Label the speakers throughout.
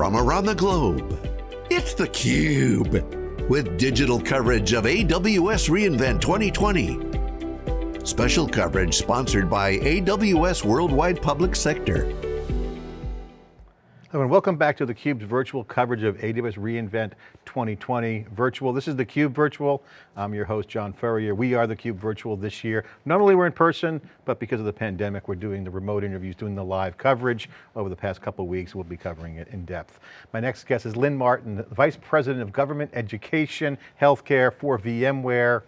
Speaker 1: from around the globe. It's theCUBE, with digital coverage of AWS reInvent 2020. Special coverage sponsored by AWS Worldwide Public Sector.
Speaker 2: Hello and welcome back to theCUBE's virtual coverage of AWS reInvent 2020 virtual. This is theCUBE virtual. I'm your host, John Furrier. We are theCUBE virtual this year. Normally we're in person, but because of the pandemic, we're doing the remote interviews, doing the live coverage over the past couple of weeks. We'll be covering it in depth. My next guest is Lynn Martin, Vice President of Government Education, Healthcare for VMware,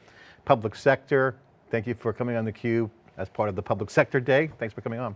Speaker 2: Public Sector. Thank you for coming on theCUBE as part of the Public Sector Day. Thanks for coming on.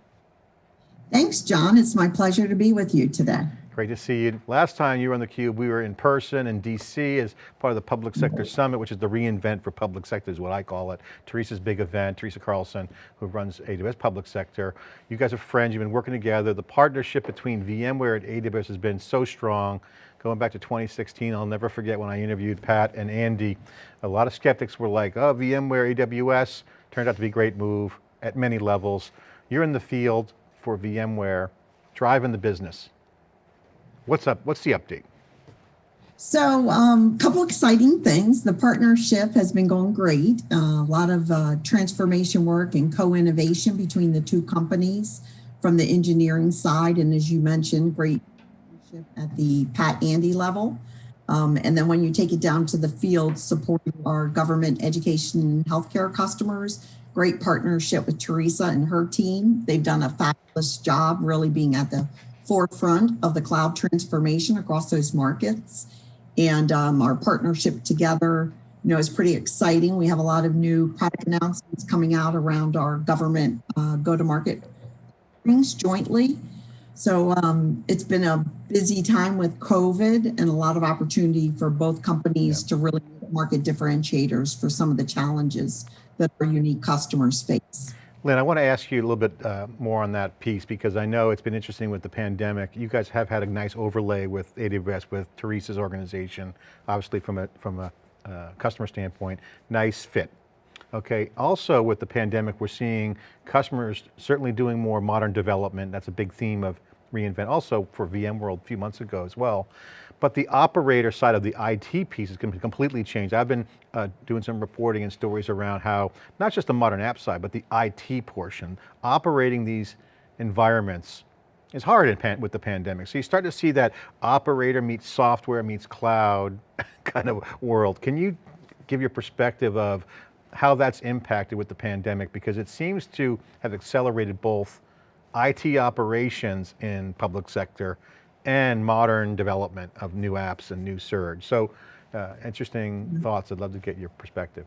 Speaker 3: Thanks, John. It's my pleasure to be with you today.
Speaker 2: Great to see you. Last time you were on theCUBE, we were in person in DC as part of the Public Sector Summit, which is the reInvent for public sector is what I call it. Teresa's big event, Teresa Carlson, who runs AWS Public Sector. You guys are friends, you've been working together. The partnership between VMware and AWS has been so strong. Going back to 2016, I'll never forget when I interviewed Pat and Andy. A lot of skeptics were like, oh, VMware, AWS, turned out to be a great move at many levels. You're in the field, for VMware driving the business. What's up? What's the update?
Speaker 3: So a um, couple exciting things. The partnership has been going great. Uh, a lot of uh, transformation work and co-innovation between the two companies from the engineering side. And as you mentioned, great partnership at the Pat Andy level. Um, and then when you take it down to the field, supporting our government education and healthcare customers, great partnership with Teresa and her team. They've done a fabulous job really being at the forefront of the cloud transformation across those markets. And um, our partnership together, you know, is pretty exciting. We have a lot of new product announcements coming out around our government uh, go-to-market things jointly. So um, it's been a busy time with COVID and a lot of opportunity for both companies yeah. to really market differentiators for some of the challenges that our unique customers face.
Speaker 2: Lynn, I want to ask you a little bit uh, more on that piece because I know it's been interesting with the pandemic. You guys have had a nice overlay with AWS, with Teresa's organization, obviously from a, from a uh, customer standpoint, nice fit. Okay, also with the pandemic, we're seeing customers certainly doing more modern development. That's a big theme of reInvent, also for VMworld a few months ago as well. But the operator side of the IT piece is going to be completely changed. I've been uh, doing some reporting and stories around how, not just the modern app side, but the IT portion, operating these environments is hard with the pandemic. So you start to see that operator meets software meets cloud kind of world. Can you give your perspective of how that's impacted with the pandemic? Because it seems to have accelerated both IT operations in public sector and modern development of new apps and new surge. So uh, interesting thoughts. I'd love to get your perspective.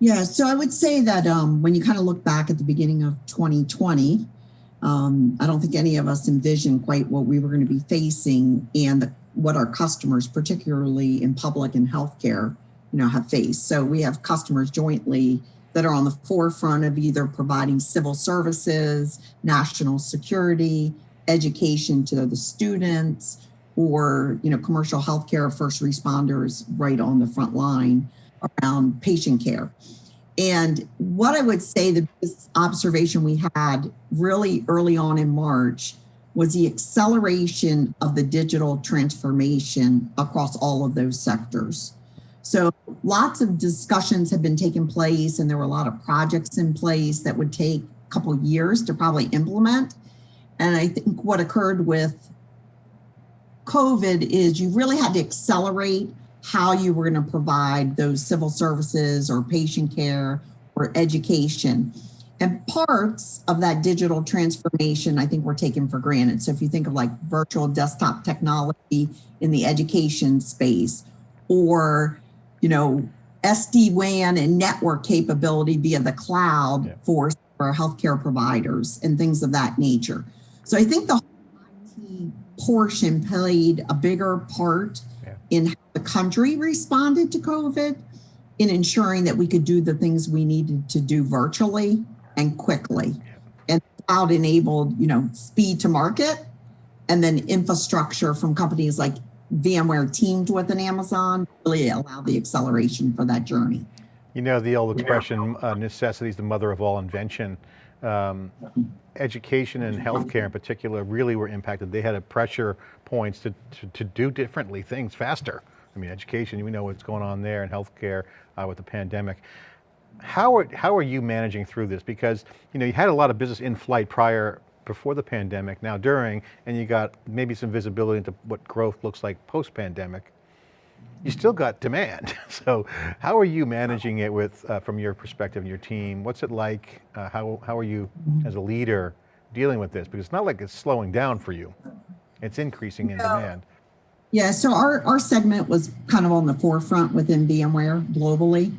Speaker 3: Yeah, so I would say that um, when you kind of look back at the beginning of 2020, um, I don't think any of us envisioned quite what we were going to be facing and the, what our customers, particularly in public and healthcare, you know, have faced. So we have customers jointly that are on the forefront of either providing civil services, national security, education to the students, or you know, commercial healthcare first responders right on the front line around patient care. And what I would say the observation we had really early on in March was the acceleration of the digital transformation across all of those sectors. So lots of discussions have been taking place and there were a lot of projects in place that would take a couple years to probably implement. And I think what occurred with COVID is you really had to accelerate how you were going to provide those civil services or patient care or education. And parts of that digital transformation, I think were taken for granted. So if you think of like virtual desktop technology in the education space or you know, SD-WAN and network capability via the cloud yeah. for, for healthcare providers and things of that nature. So I think the IT portion played a bigger part yeah. in how the country responded to COVID in ensuring that we could do the things we needed to do virtually and quickly. And cloud enabled, you know, speed to market and then infrastructure from companies like VMware teamed with an Amazon really allow the acceleration for that journey.
Speaker 2: You know the old expression, uh, necessity is the mother of all invention. Um, education and healthcare in particular really were impacted. They had a pressure points to, to, to do differently things faster. I mean, education, we know what's going on there in healthcare uh, with the pandemic. How are, how are you managing through this? Because you know you had a lot of business in flight prior, before the pandemic, now during, and you got maybe some visibility into what growth looks like post-pandemic. You still got demand. So how are you managing it with, uh, from your perspective and your team? What's it like? Uh, how, how are you as a leader dealing with this? Because it's not like it's slowing down for you. It's increasing in demand.
Speaker 3: Yeah, so our, our segment was kind of on the forefront within VMware globally.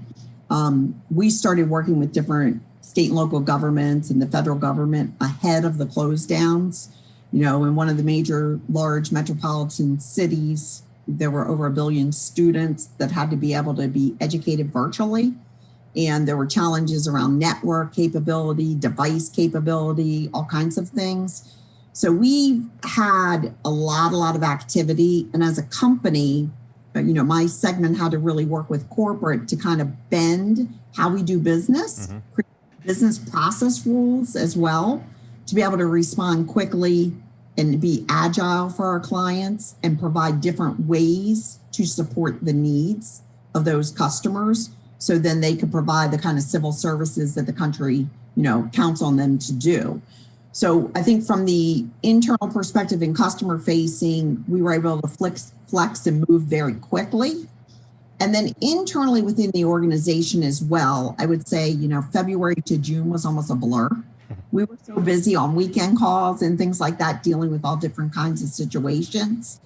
Speaker 3: Um, we started working with different state and local governments and the federal government ahead of the close downs. You know, in one of the major large metropolitan cities, there were over a billion students that had to be able to be educated virtually. And there were challenges around network capability, device capability, all kinds of things. So we've had a lot, a lot of activity. And as a company, uh, you know, my segment had to really work with corporate to kind of bend how we do business, mm -hmm. business process rules as well, to be able to respond quickly and be agile for our clients and provide different ways to support the needs of those customers. So then they could provide the kind of civil services that the country, you know, counts on them to do. So I think from the internal perspective and customer facing, we were able to flex, flex and move very quickly. And then internally within the organization as well, I would say, you know, February to June was almost a blur. We were so busy on weekend calls and things like that, dealing with all different kinds of situations.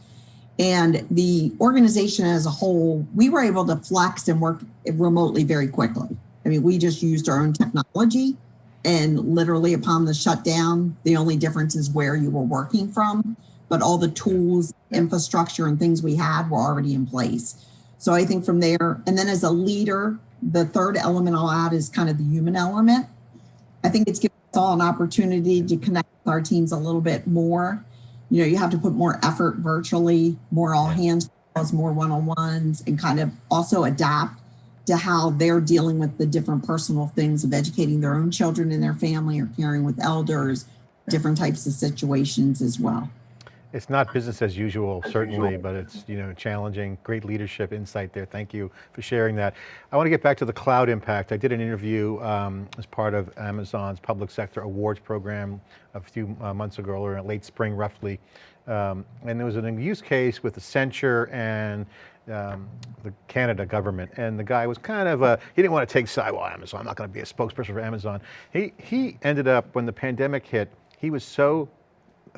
Speaker 3: And the organization as a whole, we were able to flex and work remotely very quickly. I mean, we just used our own technology and literally upon the shutdown, the only difference is where you were working from, but all the tools, infrastructure and things we had were already in place. So I think from there, and then as a leader, the third element I'll add is kind of the human element. I think it's given all an opportunity to connect with our teams a little bit more. You know, you have to put more effort virtually, more all hands calls, more one-on-ones, and kind of also adapt to how they're dealing with the different personal things of educating their own children in their family or caring with elders, different types of situations as well.
Speaker 2: It's not business as usual, certainly, but it's you know challenging, great leadership insight there. Thank you for sharing that. I want to get back to the cloud impact. I did an interview um, as part of Amazon's public sector awards program a few uh, months ago, or late spring roughly. Um, and there was an use case with Accenture and um, the Canada government, and the guy was kind of a, he didn't want to take side, well, Amazon, I'm not going to be a spokesperson for Amazon. He, he ended up, when the pandemic hit, he was so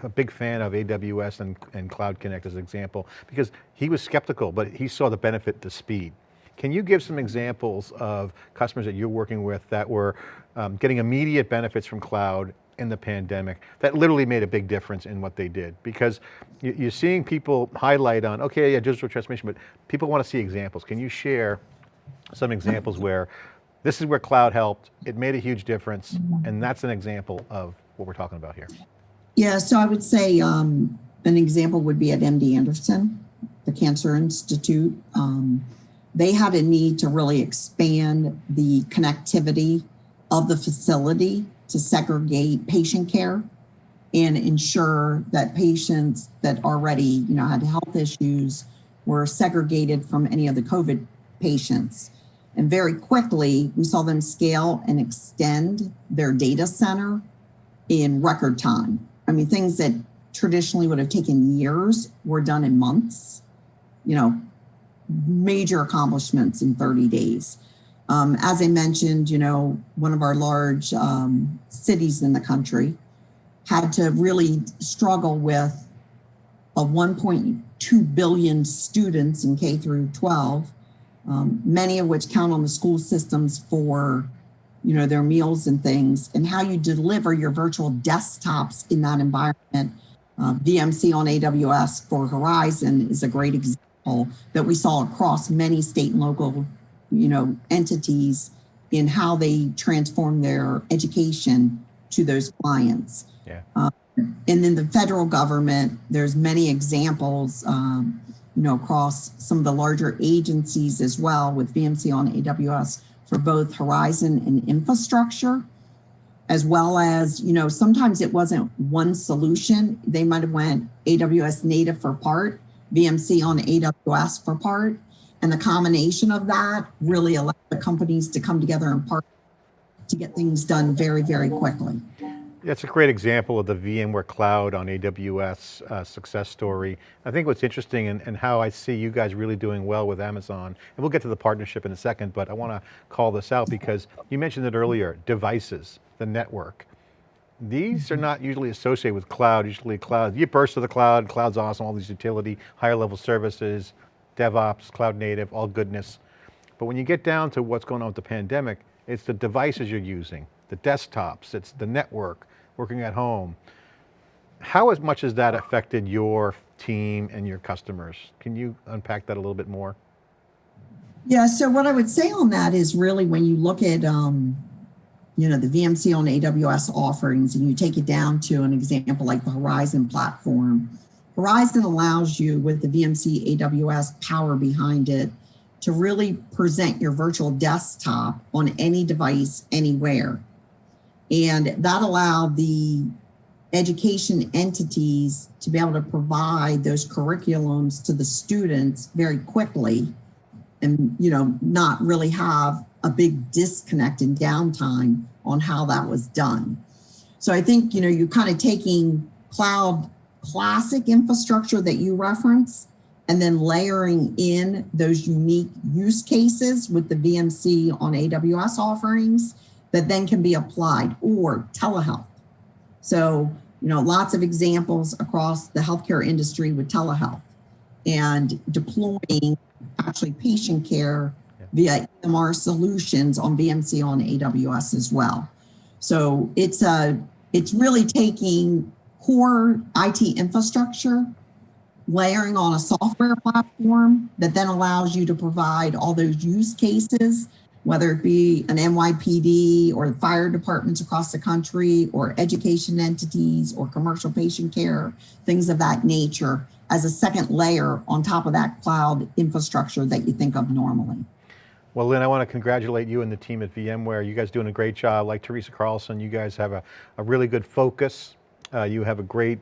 Speaker 2: a big fan of AWS and, and Cloud Connect as an example, because he was skeptical, but he saw the benefit to speed. Can you give some examples of customers that you're working with that were um, getting immediate benefits from cloud in the pandemic that literally made a big difference in what they did because you're seeing people highlight on, okay, yeah, digital transformation, but people want to see examples. Can you share some examples where this is where cloud helped, it made a huge difference, and that's an example of what we're talking about here.
Speaker 3: Yeah, so I would say um, an example would be at MD Anderson, the Cancer Institute. Um, they had a need to really expand the connectivity of the facility to segregate patient care and ensure that patients that already you know had health issues were segregated from any of the COVID patients. And very quickly, we saw them scale and extend their data center in record time. I mean, things that traditionally would have taken years were done in months, you know, major accomplishments in 30 days. Um, as I mentioned, you know, one of our large um, cities in the country had to really struggle with a 1.2 billion students in K through 12, um, many of which count on the school systems for, you know, their meals and things, and how you deliver your virtual desktops in that environment. Uh, VMC on AWS for Horizon is a great example that we saw across many state and local you know, entities in how they transform their education to those clients.
Speaker 2: Yeah.
Speaker 3: Um, and then the federal government, there's many examples, um, you know, across some of the larger agencies as well with VMC on AWS for both Horizon and infrastructure. as well as, you know, sometimes it wasn't one solution. They might have went AWS native for part, VMC on AWS for part. And the combination of that really allowed the companies to come together and partner to get things done very, very quickly.
Speaker 2: That's a great example of the VMware Cloud on AWS uh, success story. I think what's interesting and, and how I see you guys really doing well with Amazon, and we'll get to the partnership in a second, but I want to call this out because you mentioned it earlier, devices, the network. These are not usually associated with cloud, usually cloud, you burst to the cloud, cloud's awesome, all these utility, higher level services, DevOps, cloud native, all goodness. But when you get down to what's going on with the pandemic, it's the devices you're using, the desktops, it's the network, working at home. How as much has that affected your team and your customers? Can you unpack that a little bit more?
Speaker 3: Yeah, so what I would say on that is really when you look at, um, you know, the VMC on AWS offerings and you take it down to an example like the Horizon platform, Horizon allows you with the VMC AWS power behind it to really present your virtual desktop on any device anywhere. And that allowed the education entities to be able to provide those curriculums to the students very quickly and you know not really have a big disconnect and downtime on how that was done. So I think you know you're kind of taking cloud classic infrastructure that you reference and then layering in those unique use cases with the VMC on AWS offerings that then can be applied or telehealth. So, you know, lots of examples across the healthcare industry with telehealth and deploying actually patient care via EMR solutions on VMC on AWS as well. So it's a, it's really taking core IT infrastructure, layering on a software platform that then allows you to provide all those use cases whether it be an NYPD or fire departments across the country or education entities or commercial patient care, things of that nature as a second layer on top of that cloud infrastructure that you think of normally.
Speaker 2: Well, Lynn, I want to congratulate you and the team at VMware. You guys doing a great job. Like Teresa Carlson, you guys have a, a really good focus. Uh, you have a great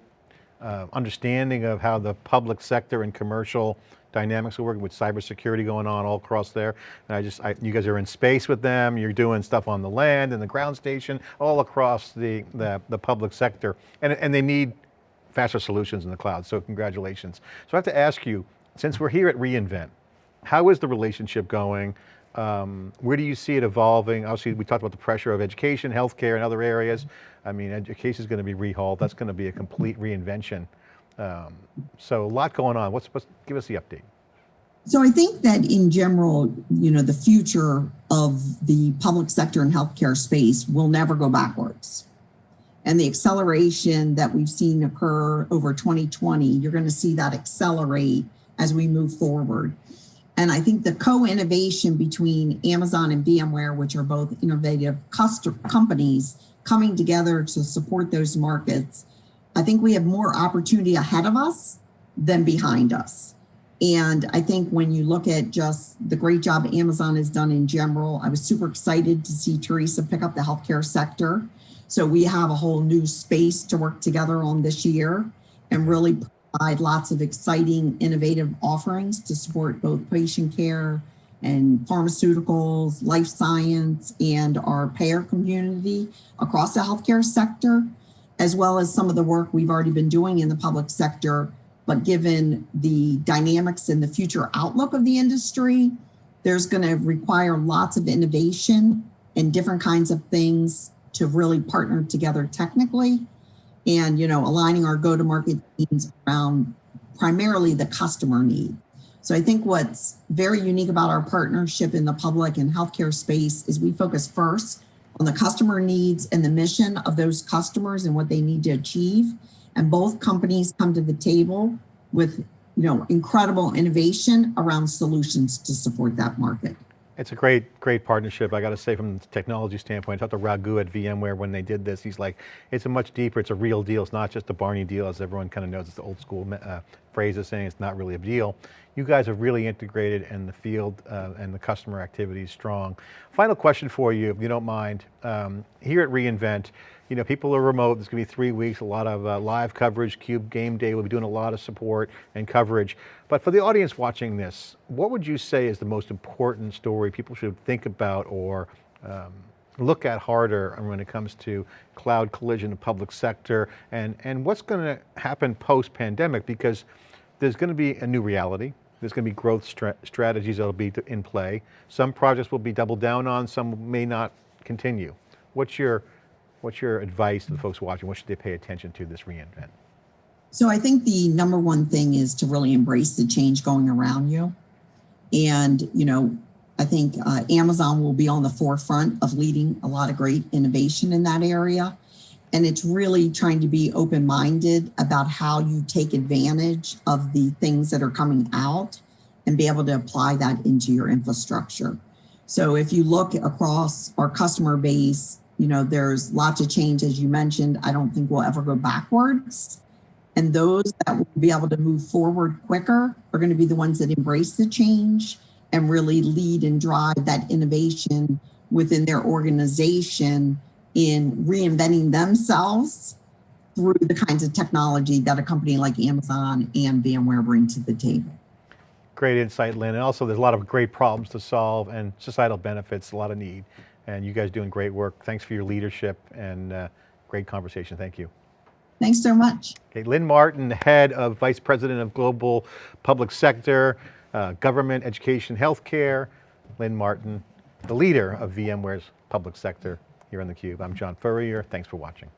Speaker 2: uh, understanding of how the public sector and commercial dynamics are working with cybersecurity going on all across there. And I just, I, you guys are in space with them, you're doing stuff on the land and the ground station, all across the, the, the public sector. And, and they need faster solutions in the cloud, so congratulations. So I have to ask you, since we're here at reInvent, how is the relationship going? Um, where do you see it evolving? Obviously, we talked about the pressure of education, healthcare, and other areas. I mean, education is going to be rehauled. That's going to be a complete reinvention. Um, so a lot going on. What's, what's, give us the update.
Speaker 3: So I think that in general, you know, the future of the public sector and healthcare space will never go backwards. And the acceleration that we've seen occur over 2020, you're going to see that accelerate as we move forward. And I think the co-innovation between Amazon and VMware, which are both innovative customer companies coming together to support those markets, I think we have more opportunity ahead of us than behind us. And I think when you look at just the great job Amazon has done in general, I was super excited to see Teresa pick up the healthcare sector. So we have a whole new space to work together on this year and really provide lots of exciting, innovative offerings to support both patient care and pharmaceuticals, life science, and our payer community across the healthcare sector as well as some of the work we've already been doing in the public sector. But given the dynamics and the future outlook of the industry, there's going to require lots of innovation and different kinds of things to really partner together technically and you know aligning our go-to-market teams around primarily the customer need. So I think what's very unique about our partnership in the public and healthcare space is we focus first on the customer needs and the mission of those customers and what they need to achieve. And both companies come to the table with you know, incredible innovation around solutions to support that market.
Speaker 2: It's a great great partnership. I got to say from the technology standpoint, I talked to Raghu at VMware when they did this. He's like, it's a much deeper, it's a real deal. It's not just a Barney deal as everyone kind of knows. It's the old school uh, phrase of saying it's not really a deal. You guys have really integrated and the field uh, and the customer activity is strong. Final question for you, if you don't mind. Um, here at reInvent, you know, people are remote, there's going to be three weeks, a lot of uh, live coverage, CUBE Game Day, we'll be doing a lot of support and coverage. But for the audience watching this, what would you say is the most important story people should think about or um, look at harder when it comes to cloud collision in public sector and, and what's going to happen post-pandemic because there's going to be a new reality. There's going to be growth stra strategies that'll be in play. Some projects will be doubled down on, some may not continue. What's your, what's your advice to the folks watching? What should they pay attention to this reInvent?
Speaker 3: So I think the number one thing is to really embrace the change going around you. And, you know, I think uh, Amazon will be on the forefront of leading a lot of great innovation in that area. And it's really trying to be open-minded about how you take advantage of the things that are coming out and be able to apply that into your infrastructure. So if you look across our customer base, you know, there's lots of change, as you mentioned. I don't think we'll ever go backwards. And those that will be able to move forward quicker are going to be the ones that embrace the change and really lead and drive that innovation within their organization in reinventing themselves through the kinds of technology that a company like Amazon and VMware bring to the table.
Speaker 2: Great insight, Lynn. And also there's a lot of great problems to solve and societal benefits, a lot of need. And you guys doing great work. Thanks for your leadership and uh, great conversation. Thank you.
Speaker 3: Thanks so much.
Speaker 2: Okay, Lynn Martin, Head of Vice President of Global Public Sector, uh, government, education, healthcare, Lynn Martin, the leader of VMware's public sector here on theCUBE. I'm John Furrier, thanks for watching.